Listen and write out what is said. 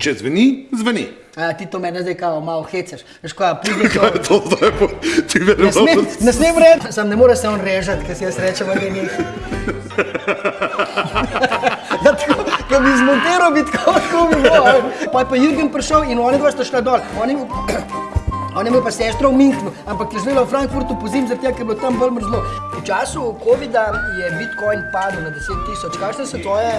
Če zveni, zveni. A, ti to meni zdaj kao malo hecaš. Veš, kaj, ja pride to. Kaj je to zdaj? Po, ti verjamem. Ne smem, ne smem reči. Sam ne more se on režati, ker si jaz rečem, da ni. ja, tako, ko bi zmontiral, bi tako, lahko bi bilo. Pa je pa Jürgen prišel in oni dva sta šla dol. Oni, On je imel pa sestro v Minhnu, ampak je živela v Frankfurtu po zim, zato je bilo tam bolj mrzlo. V času COVID-a je Bitcoin padel na 10 tisoč. Kakšne so tvoje...